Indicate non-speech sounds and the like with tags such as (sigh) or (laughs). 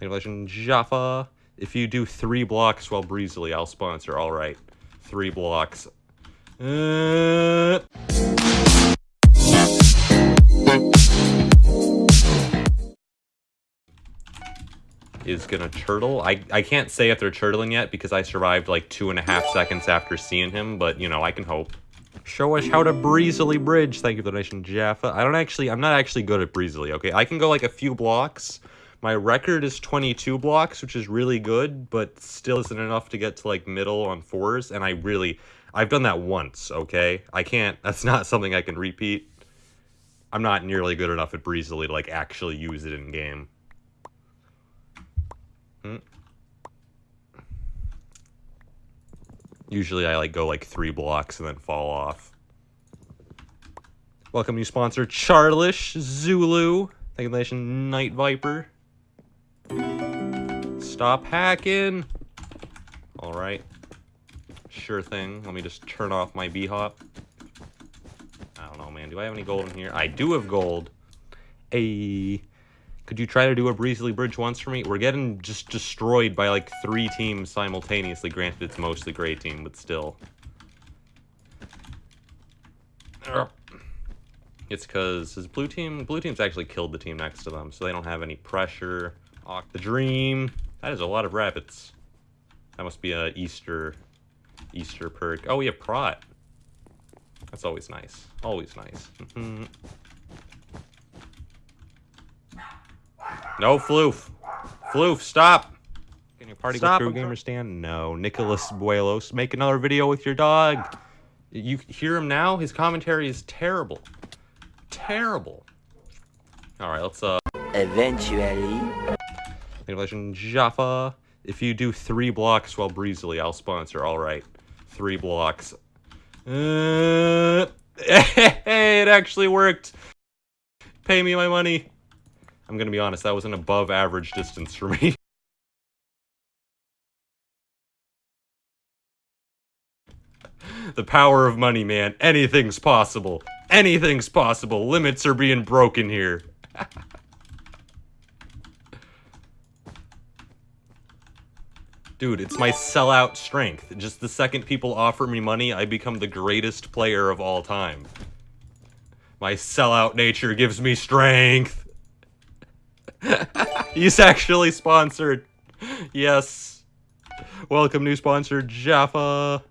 Congratulations, Jaffa. If you do three blocks while breezily, I'll sponsor. All right, three blocks. Uh... Is gonna turtle. I, I can't say if they're turtling yet because I survived like two and a half seconds after seeing him, but you know, I can hope. Show us how to breezily bridge. Thank you for the donation, Jaffa. I don't actually, I'm not actually good at breezily, okay? I can go like a few blocks. My record is 22 blocks, which is really good, but still isn't enough to get to like middle on fours. And I really, I've done that once, okay? I can't, (laughs) that's not something I can repeat. I'm not nearly good enough at breezily to like actually use it in game. Hmm. Usually I like go like three blocks and then fall off. Welcome new sponsor Charlish Zulu. Thank you, Night Viper. Stop hacking. All right. Sure thing. Let me just turn off my B-hop. I don't know, man. Do I have any gold in here? I do have gold. A. Could you try to do a breezily bridge once for me? We're getting just destroyed by like three teams simultaneously. Granted, it's mostly gray team, but still. It's because his blue team, blue team's actually killed the team next to them, so they don't have any pressure. Ock the Dream. That is a lot of rabbits. That must be a Easter, Easter perk. Oh, we have Prot. That's always nice. Always nice. Mm-hmm. No, Floof. Floof, stop. Can you party stop, with True Gamer Stand? No. Nicholas Buelos, make another video with your dog. You hear him now? His commentary is terrible. Terrible. All right, let's, uh... Eventually. Jaffa. If you do three blocks while breezily, I'll sponsor. All right. Three blocks. Uh... Hey, (laughs) it actually worked. Pay me my money. I'm gonna be honest, that was an above average distance for me. (laughs) the power of money, man. Anything's possible. Anything's possible. Limits are being broken here. (laughs) Dude, it's my sellout strength. Just the second people offer me money, I become the greatest player of all time. My sellout nature gives me strength. (laughs) He's actually sponsored. Yes. Welcome new sponsor, Jaffa.